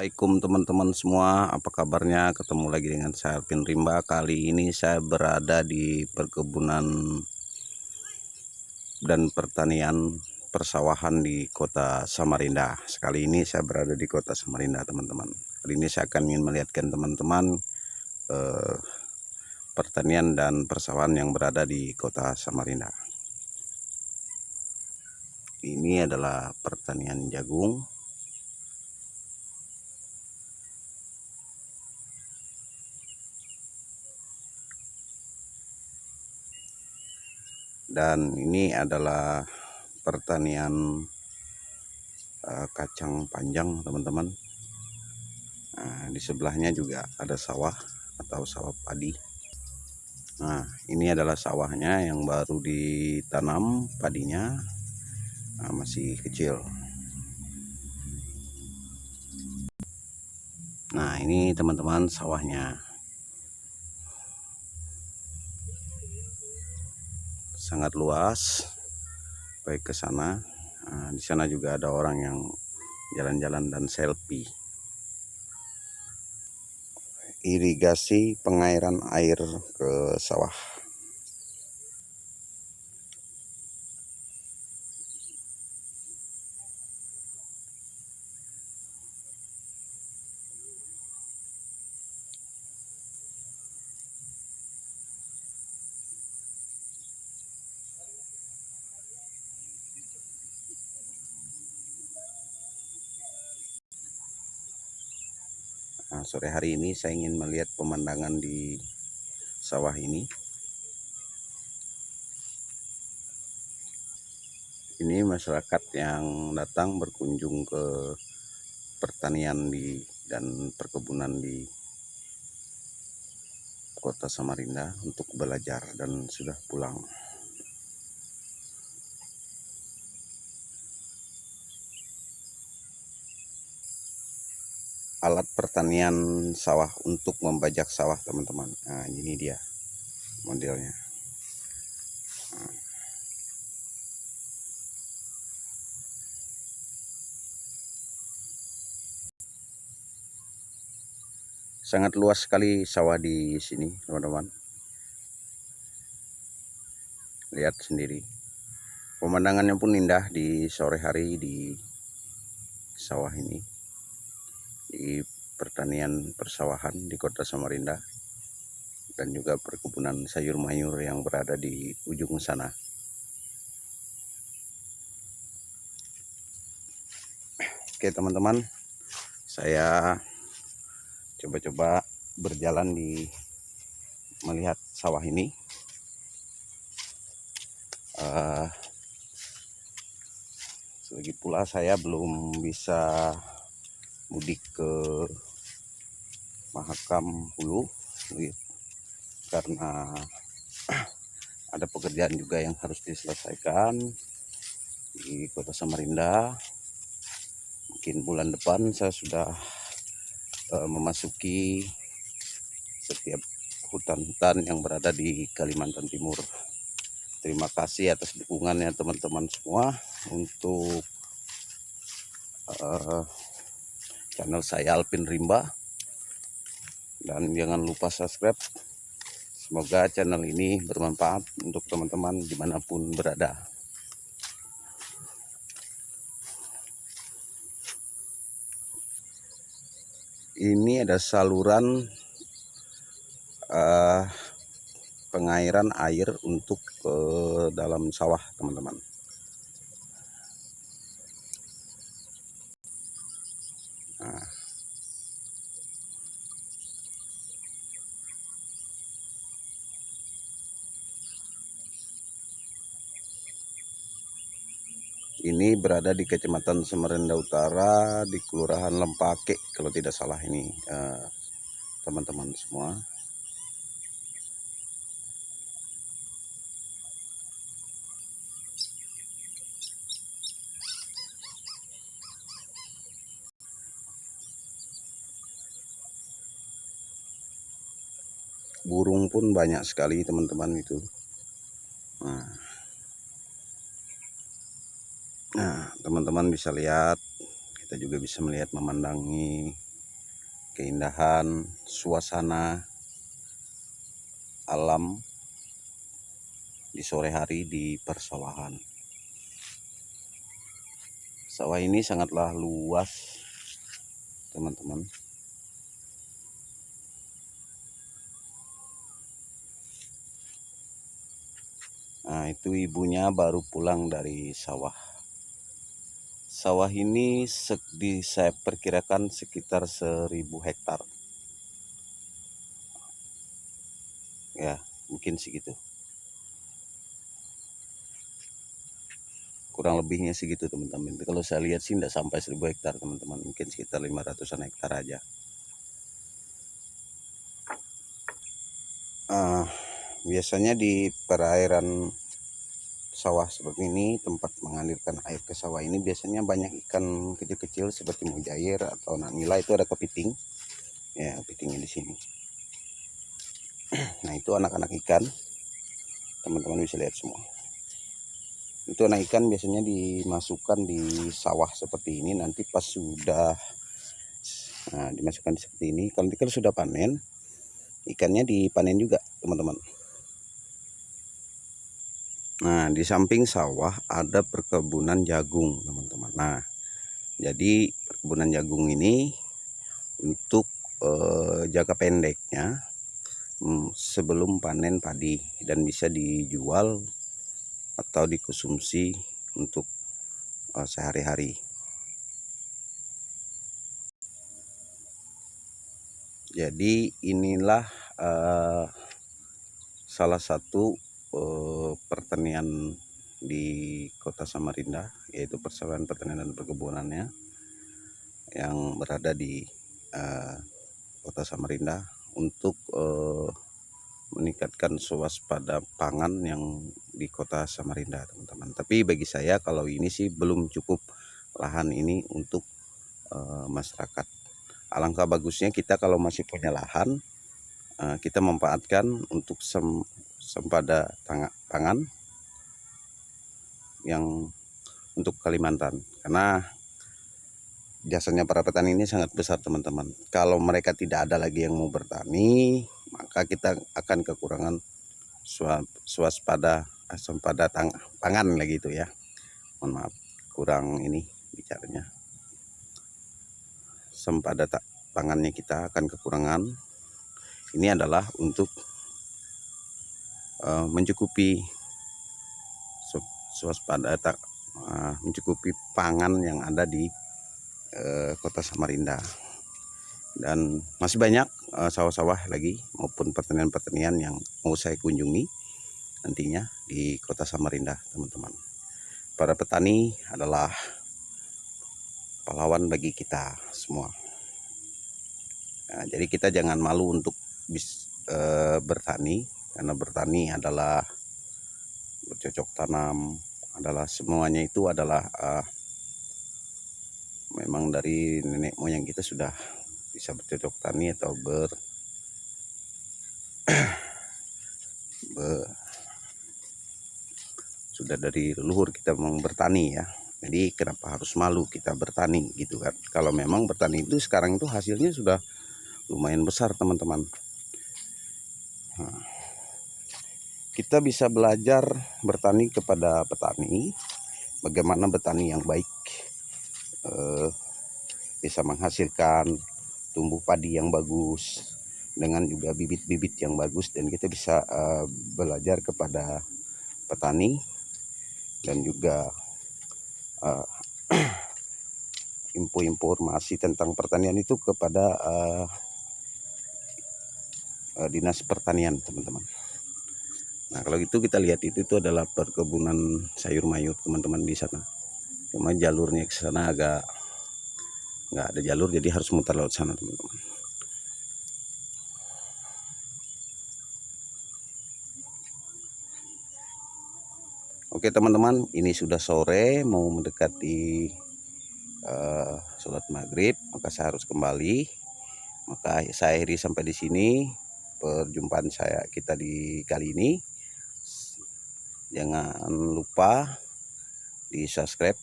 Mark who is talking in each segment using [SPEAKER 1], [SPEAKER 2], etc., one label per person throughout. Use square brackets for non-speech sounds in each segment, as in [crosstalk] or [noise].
[SPEAKER 1] Assalamualaikum teman-teman semua. Apa kabarnya? Ketemu lagi dengan saya Alvin Rimba. Kali ini saya berada di perkebunan dan pertanian persawahan di kota Samarinda. Sekali ini saya berada di kota Samarinda teman-teman. Kali ini saya akan ingin melihatkan teman-teman eh, pertanian dan persawahan yang berada di kota Samarinda. Ini adalah pertanian jagung dan ini adalah pertanian uh, kacang panjang teman-teman. Nah, di sebelahnya juga ada sawah atau sawah padi. Nah ini adalah sawahnya yang baru ditanam padinya nah, masih kecil. Nah ini teman-teman sawahnya sangat luas baik ke sana. Nah, di sana juga ada orang yang jalan-jalan dan selfie. Irigasi pengairan air ke sawah Nah, sore hari ini saya ingin melihat pemandangan di sawah ini. Ini masyarakat yang datang berkunjung ke pertanian di dan perkebunan di kota Samarinda untuk belajar dan sudah pulang. Alat pertanian sawah untuk membajak sawah teman-teman. Nah ini dia modelnya. Sangat luas sekali sawah di sini teman-teman. Lihat sendiri. Pemandangannya pun indah di sore hari di sawah ini pertanian persawahan di kota Samarinda dan juga perkebunan sayur mayur yang berada di ujung sana. Oke teman-teman, saya coba-coba berjalan di melihat sawah ini. Uh, lagi pula saya belum bisa mudik ke Mahakam Hulu karena [clears throat] ada pekerjaan juga yang harus diselesaikan di kota Samarinda. Mungkin bulan depan saya sudah uh, memasuki setiap hutan-hutan yang berada di Kalimantan Timur. Terima kasih atas dukungannya teman-teman semua untuk uh, channel saya Alvin Rimba dan jangan lupa subscribe. Semoga channel ini bermanfaat untuk teman-teman di mana pun berada. Ini ada saluran uh, pengairan air untuk uh, dalam sawah teman-teman Ini berada di Kecamatan Samarinda Utara di Kelurahan Lempake kalau tidak salah ini eh, teman-teman uh, semua. burung pun banyak sekali teman-teman itu nah nah teman-teman bisa lihat kita juga bisa melihat memandangi keindahan suasana alam di sore hari di persawahan. Sawah ini sangatlah luas, teman-teman. Nah, itu ibunya baru pulang dari sawah. Sawah ini di, saya perkirakan sekitar 1000 hektar. Ya, mungkin segitu. Kurang lebihnya segitu teman-teman. Kalau saya lihat sih tidak sampai 1000 hektar teman-teman. Mungkin sekitar 500an hektar aja. Uh, biasanya di perairan sawah seperti ini tempat mengalirkan air ke sawah ini biasanya banyak ikan kecil-kecil seperti mujair atau nila itu ada kepiting. Ya kepitingnya di sini. Nah itu anak-anak ikan. Teman-teman bisa lihat semua. Itu anak ikan biasanya dimasukkan di sawah seperti ini nanti pas sudah nah, dimasukkan seperti ini. Kalau kalau sudah panen ikannya dipanen juga teman-teman Nah, di samping sawah ada perkebunan jagung, teman-teman. Nah, jadi perkebunan jagung ini untuk eh, jangka pendeknya hmm, sebelum panen padi dan bisa dijual atau dikonsumsi untuk eh, sehari-hari. Jadi inilah eh, salah satu eh, pertanian di kota Samarinda yaitu persawahan pertanian dan perkebunannya yang berada di eh, kota Samarinda untuk eh, meningkatkan swaspada pangan yang di kota Samarinda teman-teman. Tapi bagi saya kalau ini sih belum cukup lahan ini untuk uh, masyarakat. Alangkah bagusnya kita kalau masih punya lahan uh, kita memanfaatkan untuk sempada pangan yang untuk Kalimantan. Karena jasanya para petani ini sangat besar teman-teman. Kalau mereka tidak ada lagi yang mau bertani maka kita akan kekurangan swaspada sempada tang, pangan lagi itu ya. Mohon maaf kurang ini bicaranya. Sempada pangannya kita akan kekurangan. Ini adalah untuk uh, mencukupi swaspada uh, mencukupi pangan yang ada di uh, kota Samarinda. Dan masih banyak sawah-sawah uh, lagi maupun pertanian-pertanian yang mau saya kunjungi nantinya di kota Samarinda teman-teman. Para petani adalah pahlawan bagi kita semua. Nah, jadi kita jangan malu untuk bis, e, bertani karena bertani adalah bercocok tanam adalah semuanya itu adalah uh, memang dari nenek moyang kita sudah bisa bercocok tani atau ber, [clears throat] ber sudah dari leluhur kita memang bertani ya. Jadi kenapa harus malu kita bertani gitu kan? Kalau memang bertani itu sekarang itu hasilnya sudah lumayan besar teman-teman. Nah, kita bisa belajar bertani kepada petani bagaimana bertani yang baik eh, bisa menghasilkan tumbuh padi yang bagus dengan juga bibit-bibit yang bagus dan kita bisa eh, belajar kepada petani dan juga eh, [clears throat] info informasi tentang pertanian itu kepada uh, uh, dinas pertanian teman-teman Nah kalau itu kita lihat itu itu adalah perkebunan sayur mayur teman-teman di sana. Cuma jalurnya ke sana agak nggak ada jalur jadi harus muter laut sana teman-teman. Oke teman-teman ini sudah sore mau mendekati uh, sholat maghrib maka saya harus kembali maka saya akhiri sampai di sini perjumpaan saya kita di kali ini jangan lupa di subscribe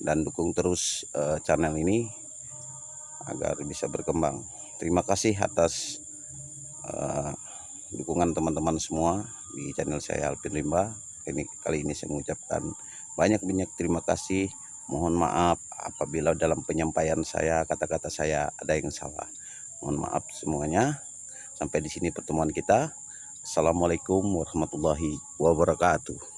[SPEAKER 1] dan dukung terus uh, channel ini agar bisa berkembang. Terima kasih atas uh, dukungan teman-teman semua di channel saya Alvin Limba. Ini kali ini saya mengucapkan banyak-banyak terima kasih. Mohon maaf apabila dalam penyampaian saya kata-kata saya ada yang salah. Mohon maaf semuanya. Sampai di sini pertemuan kita. Assalamualaikum warahmatullahi wabarakatuh.